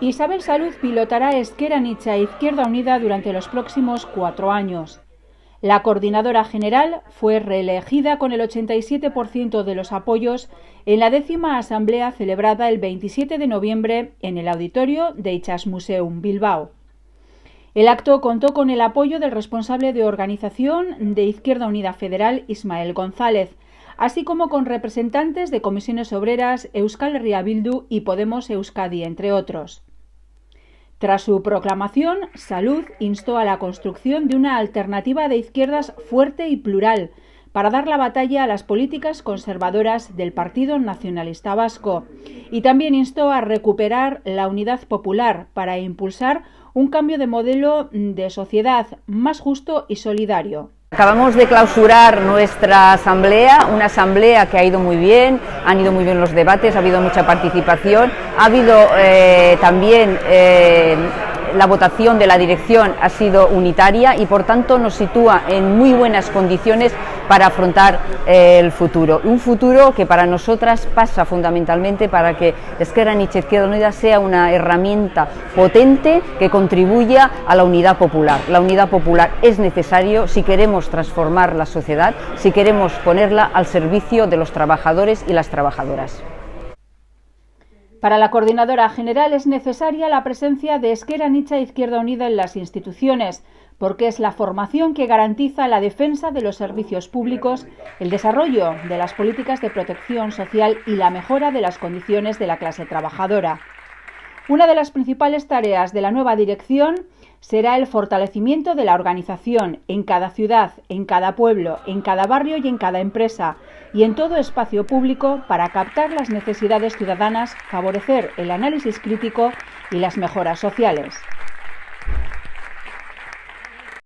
Isabel Salud pilotará Esquerra Nicha Izquierda Unida durante los próximos cuatro años. La coordinadora general fue reelegida con el 87% de los apoyos en la décima asamblea celebrada el 27 de noviembre en el auditorio de Ichas Museum Bilbao. El acto contó con el apoyo del responsable de organización de Izquierda Unida Federal, Ismael González, así como con representantes de comisiones obreras Euskal Herria Bildu y Podemos Euskadi, entre otros. Tras su proclamación, Salud instó a la construcción de una alternativa de izquierdas fuerte y plural para dar la batalla a las políticas conservadoras del Partido Nacionalista Vasco y también instó a recuperar la unidad popular para impulsar un cambio de modelo de sociedad más justo y solidario. Acabamos de clausurar nuestra asamblea, una asamblea que ha ido muy bien, han ido muy bien los debates, ha habido mucha participación, ha habido eh, también eh, la votación de la dirección ha sido unitaria y por tanto nos sitúa en muy buenas condiciones para afrontar eh, el futuro. Un futuro que para nosotras pasa fundamentalmente para que Esquerra Nietzsche Izquierda Unida sea una herramienta potente que contribuya a la unidad popular. La unidad popular es necesario si queremos transformar la sociedad, si queremos ponerla al servicio de los trabajadores y las trabajadoras. Para la coordinadora general es necesaria la presencia de Esquerra Nicha Izquierda Unida en las instituciones, porque es la formación que garantiza la defensa de los servicios públicos, el desarrollo de las políticas de protección social y la mejora de las condiciones de la clase trabajadora. Una de las principales tareas de la nueva dirección será el fortalecimiento de la organización en cada ciudad, en cada pueblo, en cada barrio y en cada empresa y en todo espacio público para captar las necesidades ciudadanas, favorecer el análisis crítico y las mejoras sociales.